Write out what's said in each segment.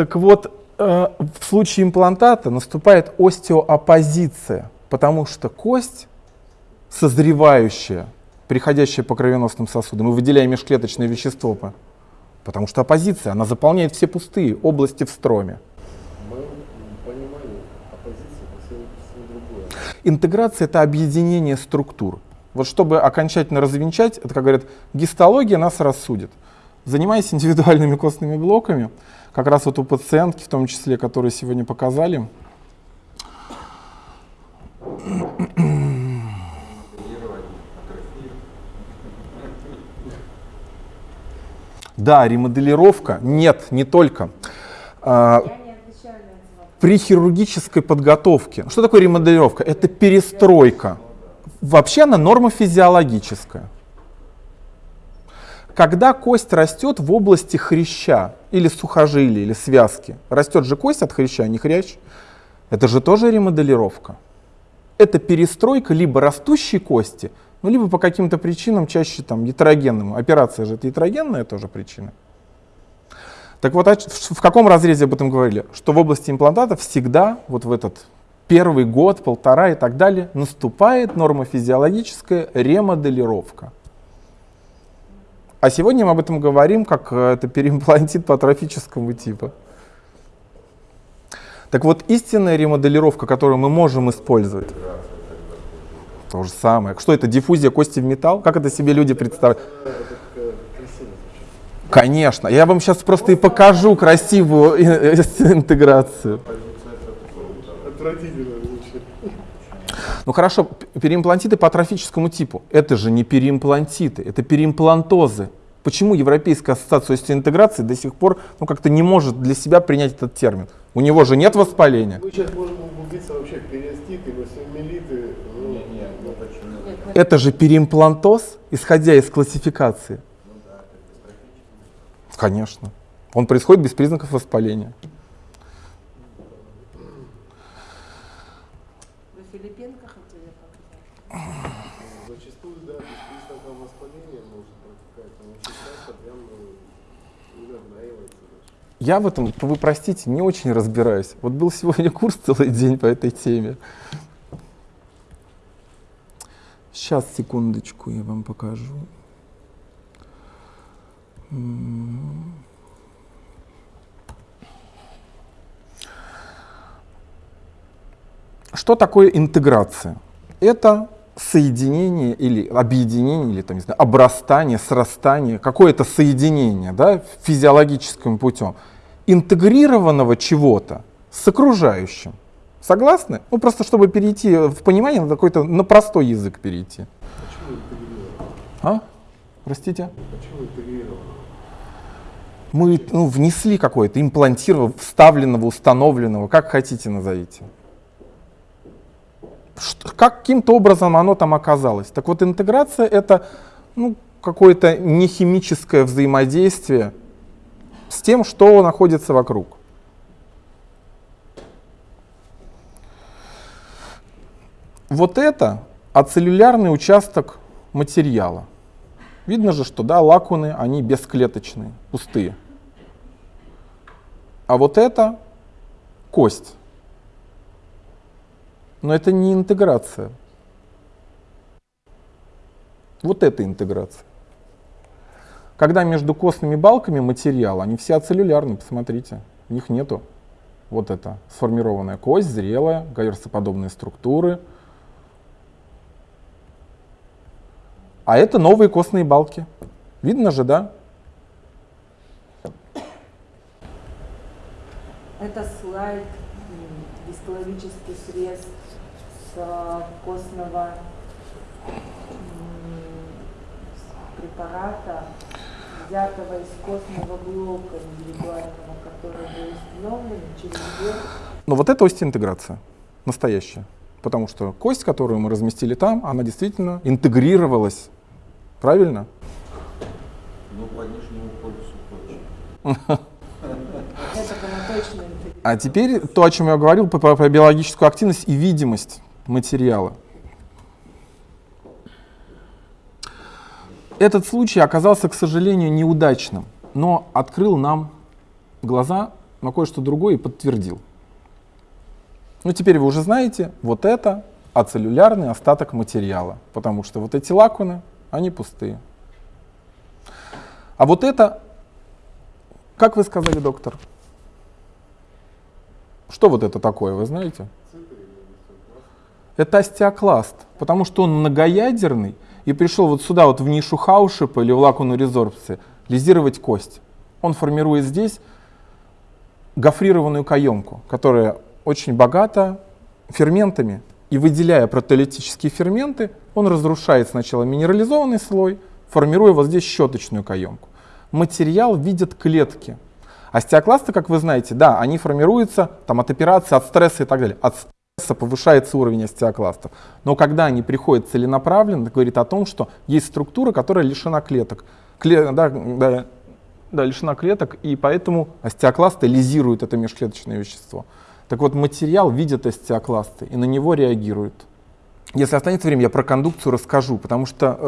Так вот, э, в случае имплантата наступает остеооппозиция, потому что кость, созревающая, переходящая по кровеносным сосудам, мы выделяем межклеточное вещество, потому что оппозиция, она заполняет все пустые области в строме. Интеграция — это объединение структур. Вот чтобы окончательно развенчать, это, как говорят, гистология нас рассудит. Занимаясь индивидуальными костными блоками, как раз вот у пациентки, в том числе, которые сегодня показали, Да, ремоделировка. Нет, не только. А, при хирургической подготовке. Что такое ремоделировка? Это перестройка. Вообще она норма физиологическая. Когда кость растет в области хряща или сухожилия, или связки, растет же кость от хряща, а не хрящ, это же тоже ремоделировка. Это перестройка либо растущей кости, ну, либо по каким-то причинам чаще там ятрогенным. Операция же это ятрогенная тоже причина. Так вот, в каком разрезе об этом говорили? Что в области имплантата всегда, вот в этот первый год, полтора и так далее, наступает нормофизиологическая ремоделировка. А сегодня мы об этом говорим, как э, это переимплантит по атрофическому типу. Так вот, истинная ремоделировка, которую мы можем использовать, то же самое. Что это, диффузия кости в металл? Как это себе люди представляют? Конечно. Я вам сейчас просто и покажу красивую интеграцию. Ну хорошо, переимплантиты по атрофическому типу. Это же не переимплантиты, это переимплантозы. Почему Европейская ассоциация интеграции до сих пор ну, как-то не может для себя принять этот термин? У него же нет воспаления. Мы сейчас можем углубиться вообще периоститы, васимилиты. Ну, нет, нет, ну почему? Это же переимплантоз, исходя из классификации. Конечно. Он происходит без признаков воспаления. Вы Филипенко хотели показать? Зачастую, да, без признаков воспаления может протекать, но часто прям ну, нагнаивается. Я в этом, вы простите, не очень разбираюсь. Вот был сегодня курс целый день по этой теме. Сейчас, секундочку, я вам покажу. Что такое интеграция? Это соединение или объединение, или там, не знаю, обрастание, срастание, какое-то соединение да, физиологическим путем интегрированного чего-то с окружающим. Согласны? Ну, просто чтобы перейти в понимание, надо какой-то на простой язык перейти. Почему А? Простите? Мы ну, внесли какое-то, имплантированного, вставленного, установленного, как хотите назовите. Каким-то образом оно там оказалось. Так вот, интеграция — это ну, какое-то нехимическое взаимодействие с тем, что находится вокруг. Вот это ацеллюлярный участок материала. Видно же, что да, лакуны, они бесклеточные, пустые. А вот это кость. Но это не интеграция. Вот это интеграция. Когда между костными балками материал, они все ацеллюлярные, посмотрите, у них нету. Вот это сформированная кость, зрелая, гаверсоподобные структуры – А это новые костные балки. Видно же, да? Это слайд, гистологический срез с костного препарата, взятого из костного блока индивидуального, который был установлен через год. Ну вот это остеинтеграция, настоящая. Потому что кость, которую мы разместили там, она действительно интегрировалась Правильно? Ну, по нижнему полюсу точно. А теперь то, о чем я говорил, про, про биологическую активность и видимость материала. Этот случай оказался, к сожалению, неудачным, но открыл нам глаза на кое-что другое и подтвердил. Ну, теперь вы уже знаете, вот это ацеллюлярный остаток материала, потому что вот эти лакуны, они пустые. А вот это, как вы сказали, доктор? Что вот это такое, вы знаете? Это остеокласт, потому что он многоядерный и пришел вот сюда, вот в нишу Хаушипа или в лакуну резорбции, лизировать кость. Он формирует здесь гофрированную каемку, которая очень богата ферментами. И выделяя протеолитические ферменты, он разрушает сначала минерализованный слой, формируя вот здесь щеточную каемку. Материал видят клетки. Остеокласты, как вы знаете, да, они формируются там, от операции, от стресса и так далее. От стресса повышается уровень остеокластов. Но когда они приходят целенаправленно, это говорит о том, что есть структура, которая лишена клеток. Кле, да, да, да, лишена клеток, и поэтому остеокласты лизируют это межклеточное вещество. Так вот, материал видит остеокласты и на него реагирует. Если останется время, я про кондукцию расскажу, потому что,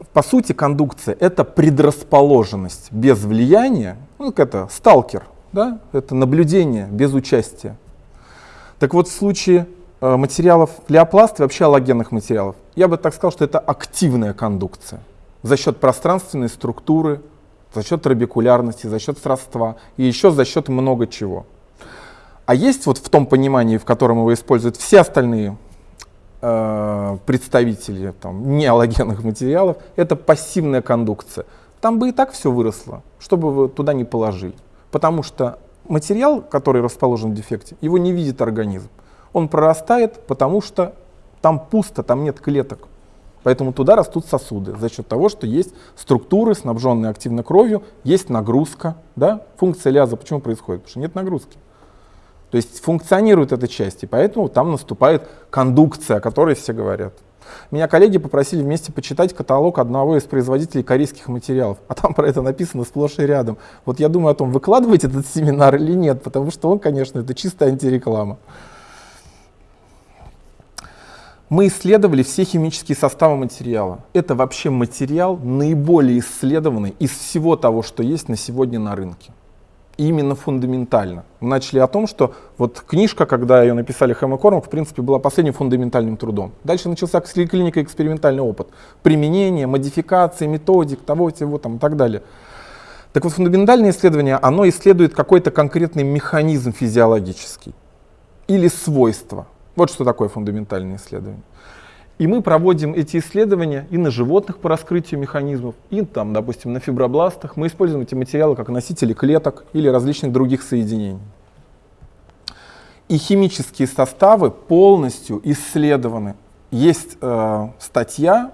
э, по сути, кондукция — это предрасположенность без влияния, ну, как это, сталкер, да? это наблюдение без участия. Так вот, в случае э, материалов леопласт и вообще аллогенных материалов, я бы так сказал, что это активная кондукция за счет пространственной структуры, за счет трабекулярности, за счет сродства и еще за счет много чего. А есть вот в том понимании, в котором его используют все остальные э, представители там, неаллогенных материалов, это пассивная кондукция. Там бы и так все выросло, чтобы вы туда не положили. Потому что материал, который расположен в дефекте, его не видит организм. Он прорастает, потому что там пусто, там нет клеток. Поэтому туда растут сосуды за счет того, что есть структуры, снабженные активной кровью, есть нагрузка. Да? Функция ляза почему происходит? Потому что нет нагрузки. То есть функционирует эта часть, и поэтому там наступает кондукция, о которой все говорят. Меня коллеги попросили вместе почитать каталог одного из производителей корейских материалов, а там про это написано сплошь и рядом. Вот я думаю о том, выкладывать этот семинар или нет, потому что он, конечно, это чистая антиреклама мы исследовали все химические составы материала. Это вообще материал наиболее исследованный из всего того, что есть на сегодня на рынке. Именно фундаментально. Мы начали о том, что вот книжка, когда ее написали Хэм и Кормак, в принципе, была последним фундаментальным трудом. Дальше начался клиника экспериментальный опыт. Применение, модификации, методик, того, всего там и так далее. Так вот, фундаментальное исследование, оно исследует какой-то конкретный механизм физиологический или свойства. Вот что такое фундаментальное исследование. И мы проводим эти исследования и на животных по раскрытию механизмов, и там, допустим, на фибробластах. Мы используем эти материалы как носители клеток или различных других соединений. И химические составы полностью исследованы. Есть э, статья,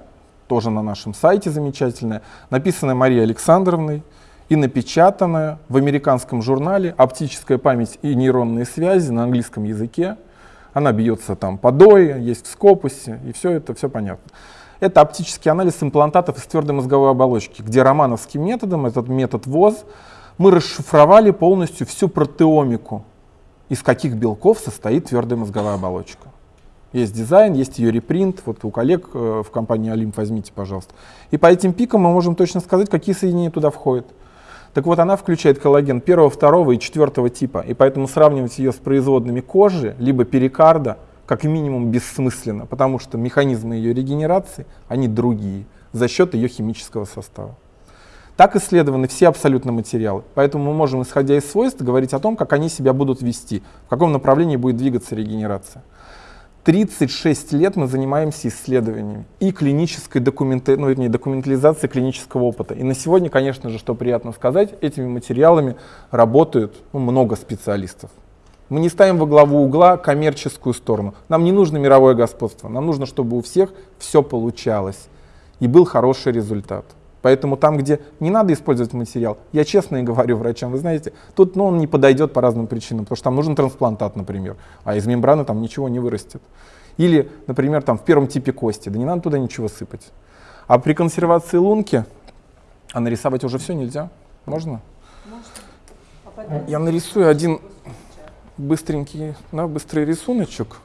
тоже на нашем сайте замечательная, написанная Марией Александровной и напечатанная в американском журнале «Оптическая память и нейронные связи» на английском языке она бьется там по дое, есть в скопусе, и все это, все понятно. Это оптический анализ имплантатов из твердой мозговой оболочки, где романовским методом, этот метод ВОЗ, мы расшифровали полностью всю протеомику, из каких белков состоит твердая мозговая оболочка. Есть дизайн, есть ее репринт, вот у коллег э, в компании Олимп возьмите, пожалуйста. И по этим пикам мы можем точно сказать, какие соединения туда входят. Так вот, она включает коллаген первого, второго и четвертого типа, и поэтому сравнивать ее с производными кожи, либо перикарда, как минимум бессмысленно, потому что механизмы ее регенерации, они другие, за счет ее химического состава. Так исследованы все абсолютно материалы, поэтому мы можем, исходя из свойств, говорить о том, как они себя будут вести, в каком направлении будет двигаться регенерация. 36 лет мы занимаемся исследованиями и клинической документы, ну, вернее, документализацией клинического опыта. И на сегодня, конечно же, что приятно сказать, этими материалами работают ну, много специалистов. Мы не ставим во главу угла коммерческую сторону. Нам не нужно мировое господство. Нам нужно, чтобы у всех все получалось и был хороший результат. Поэтому там, где не надо использовать материал, я честно и говорю врачам, вы знаете, тут ну, он не подойдет по разным причинам, потому что там нужен трансплантат, например, а из мембраны там ничего не вырастет. Или, например, там в первом типе кости, да не надо туда ничего сыпать. А при консервации лунки, а нарисовать уже все нельзя? Можно? Можно. Я нарисую один быстренький, да, быстрый рисуночек.